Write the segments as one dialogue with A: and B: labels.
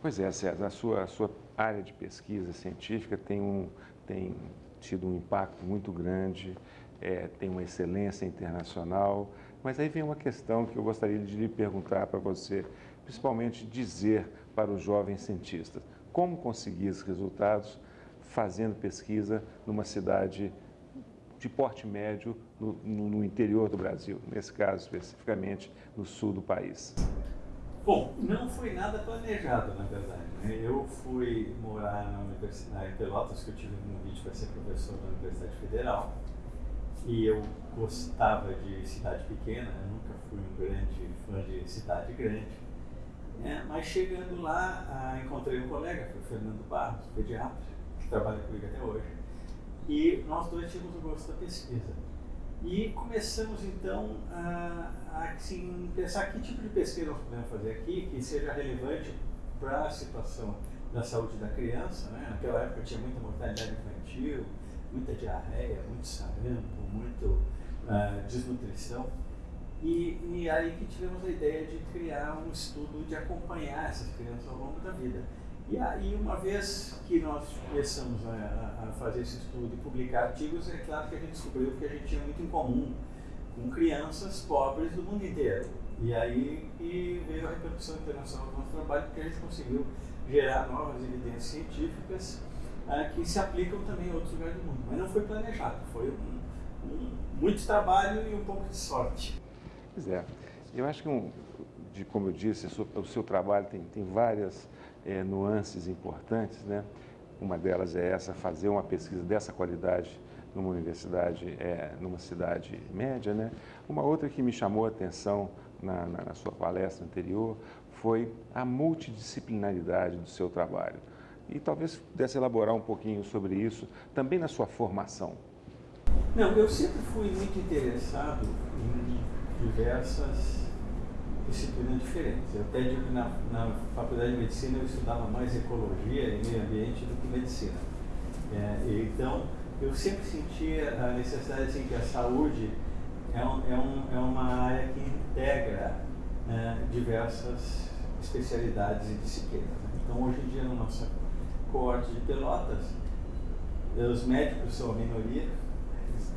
A: Pois é, César, a sua, a sua área de pesquisa científica tem, um, tem tido um impacto muito grande, é, tem uma excelência internacional, mas aí vem uma questão que eu gostaria de lhe perguntar para você, principalmente dizer para os jovens cientistas, como conseguir esses resultados fazendo pesquisa numa cidade de porte médio no, no, interior do Brasil, nesse caso especificamente no sul do país?
B: Bom, não foi nada planejado, na verdade. Né? Eu fui morar na Universidade de Pelotas, que eu tive um convite para ser professor na Universidade Federal. E eu gostava de cidade pequena, eu nunca fui um grande fã de cidade grande. É, mas chegando lá, ah, encontrei um colega, foi o Fernando Barros, pediatra, que trabalha comigo até hoje. E nós dois tínhamos o gosto da pesquisa. E começamos então a, a assim, pensar que tipo de pesquisa nós podemos fazer aqui que seja relevante para a situação da saúde da criança. Né? Naquela época tinha muita mortalidade infantil, muita diarreia, muito sarampo, muito uh, desnutrição. E, e aí que tivemos a ideia de criar um estudo de acompanhar essas crianças ao longo da vida. E aí, uma vez que nós começamos a, a, fazer esse estudo e publicar artigos, é claro que a gente descobriu que a gente tinha muito em comum com crianças pobres do mundo inteiro. E aí e veio a repercussão internacional do nosso trabalho, porque a gente conseguiu gerar novas evidências científicas ah, que se aplicam também em outros lugares do mundo. Mas não foi planejado, foi um, um, muito trabalho e um pouco de sorte.
A: Pois é. Eu acho que, um, de, como eu disse, o seu trabalho tem, tem várias é, nuances importantes, né? Uma delas é essa, fazer uma pesquisa dessa qualidade numa universidade, é, numa cidade média, né? Uma outra que me chamou a atenção na, na, na sua palestra anterior foi a multidisciplinaridade do seu trabalho. E talvez pudesse elaborar um pouquinho sobre isso, também na sua formação.
B: Não, eu sempre fui muito interessado em diversas disciplinas diferentes. Eu até digo que na, na faculdade de medicina eu estudava mais ecologia e meio ambiente do que medicina. É, então, eu sempre sentia a necessidade assim, que a saúde é, um, é, um, é uma área que integra né, diversas especialidades e disciplinas. Então, hoje em dia, na nossa coorte de Pelotas, os médicos são a minoria,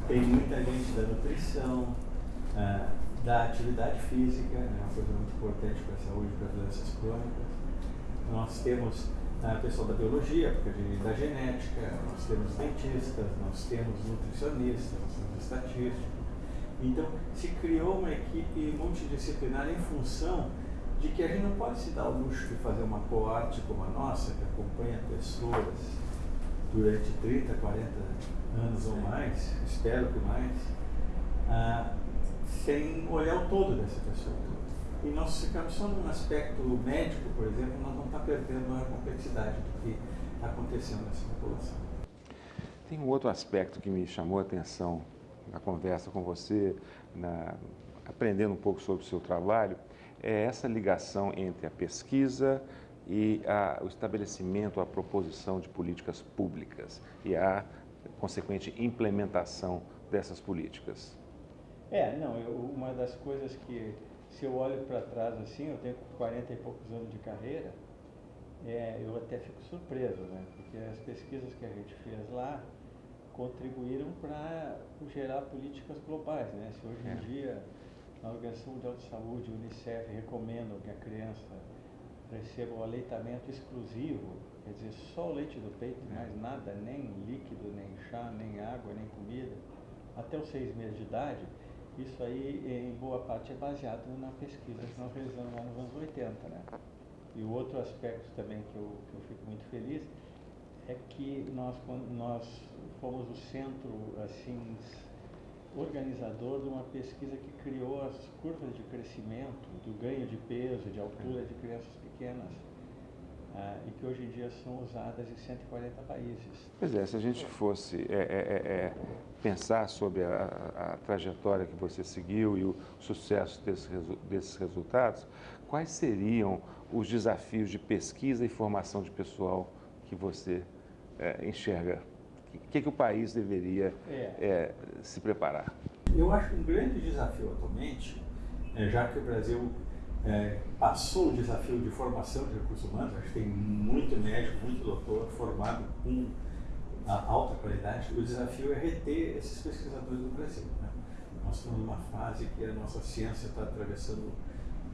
B: tem muita gente da nutrição, é, da atividade física, é uma coisa muito importante para a saúde para doenças crônicas. Nós temos a pessoal da biologia, porque da genética, nós temos dentistas, nós temos nutricionistas, nós temos estatísticos. Então, se criou uma equipe multidisciplinar em função de que a gente não pode se dar o luxo de fazer uma coorte como a nossa, que acompanha pessoas durante 30, 40 anos ou mais, espero que mais, ah, sem olhar o todo dessa pessoa. E nós ficamos só num aspecto médico, por exemplo, nós não estamos perdendo a complexidade do que está acontecendo nessa população.
A: Tem um outro aspecto que me chamou a atenção na conversa com você, na, aprendendo um pouco sobre o seu trabalho, é essa ligação entre a pesquisa e a, o estabelecimento, a proposição de políticas públicas e a consequente implementação dessas políticas.
C: É, não, eu, uma das coisas que, se eu olho para trás assim, eu tenho 40 e poucos anos de carreira, é, eu até fico surpreso, né? Porque as pesquisas que a gente fez lá contribuíram para gerar políticas globais, né? Se hoje em é. dia a Organização Mundial de Saúde, o Unicef, recomendam que a criança receba o aleitamento exclusivo, quer dizer, só o leite do peito, é. mais nada, nem líquido, nem chá, nem água, nem comida, até os seis meses de idade, isso aí, em boa parte, é baseado na pesquisa que nós realizamos lá nos anos 80, né? E o outro aspecto também que eu, que eu fico muito feliz é que nós, nós fomos o centro, assim, organizador de uma pesquisa que criou as curvas de crescimento, do ganho de peso, de altura de crianças pequenas ah, e que hoje em dia são usadas em 140 países.
A: Pois é, se a gente fosse é, é, é, é, pensar sobre a, a, trajetória que você seguiu e o sucesso desse, desses resultados, quais seriam os desafios de pesquisa e formação de pessoal que você é, enxerga? O que, que o país deveria
C: É.
A: é, se preparar?
B: Eu acho que um grande desafio atualmente, é, já que o Brasil é, passou o desafio de formação de recursos humanos, acho que tem muito médico, muito doutor formado com alta qualidade, o desafio é reter esses pesquisadores no Brasil. Né? Nós estamos numa fase que a nossa ciência está atravessando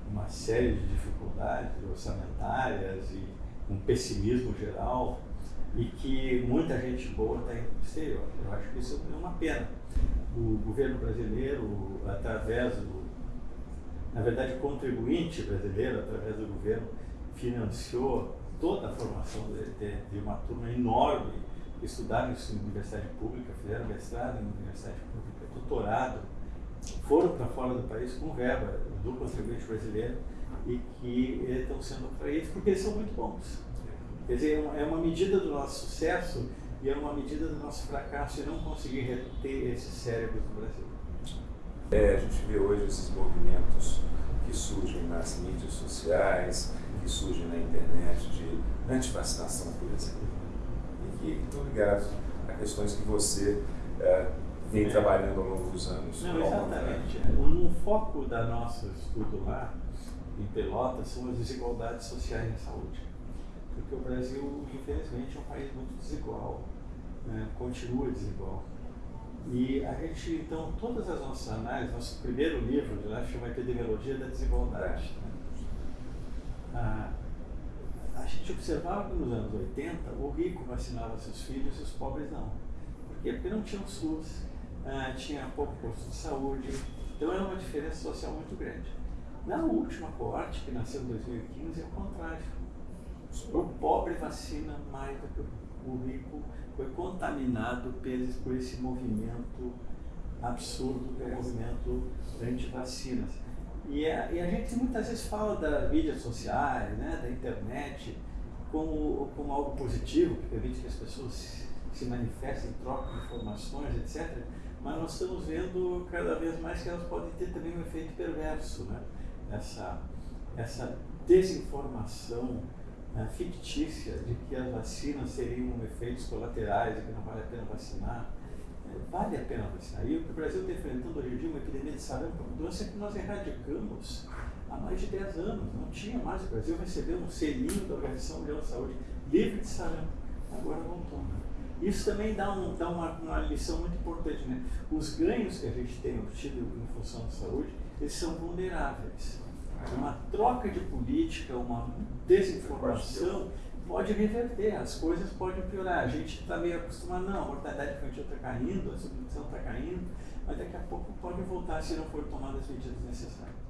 B: uma série de dificuldades orçamentárias e um pessimismo geral e que muita gente boa está indo para o exterior. Eu acho que isso é uma pena. O governo brasileiro, através do. Na verdade, o contribuinte brasileiro, através do governo, financiou toda a formação de, de, de uma turma enorme estudaram isso em universidade pública, fizeram mestrado em universidade pública, doutorado, foram para fora do país com verba do contribuinte brasileiro e que estão sendo atraídos porque eles são muito bons. Quer dizer, é uma, é medida do nosso sucesso e é uma medida do nosso fracasso e não conseguir reter esses cérebros no Brasil.
A: É, a gente vê hoje esses movimentos que surgem nas mídias sociais, que surgem na internet de antivacinação, por exemplo, e que estão ligados a questões que você é, vem
B: É.
A: trabalhando ao longo dos anos.
B: Não, exatamente. Um foco da nosso estudo lá, em Pelotas, são as desigualdades sociais na saúde. Porque o Brasil, infelizmente, é um país muito desigual, né? continua desigual. E a gente, então, todas as nossas análises, nosso primeiro livro de lá chama Epidemiologia da Desigualdade. né? Ah, a gente observava que nos anos 80 o rico vacinava seus filhos e os pobres não. Por quê? Porque não tinha o SUS, ah, tinha pouco posto de saúde, então era uma diferença social muito grande. Na última coorte, que nasceu em 2015, é o contrário. O pobre vacina mais do que o rico, foi contaminado por esse movimento absurdo que é o movimento anti-vacinas. E a, e a gente muitas vezes fala das mídias sociais, né, da internet, como, como algo positivo, que permite que as pessoas se, se manifestem, troquem informações, etc. Mas nós estamos vendo cada vez mais que elas podem ter também um efeito perverso, né? essa, essa desinformação fictícia de que as vacinas seriam efeitos colaterais e que não vale a pena vacinar. É, Vale a pena vacinar. E o Brasil está enfrentando hoje em dia uma epidemia de sarampo, uma doença que nós erradicamos há mais de 10 anos. Não tinha mais. O Brasil recebeu um selinho da Organização Mundial de Saúde livre de sarampo. Agora voltou. Isso também dá, um, dá uma, uma lição muito importante. Né? Os ganhos que a gente tem obtido em função da saúde, eles são vulneráveis. Uma troca de política, uma desinformação pode reverter, as coisas podem piorar. A gente está meio acostumado, não, a mortalidade infantil está caindo, a subnutrição está caindo, mas daqui a pouco pode voltar se não for tomadas as medidas necessárias.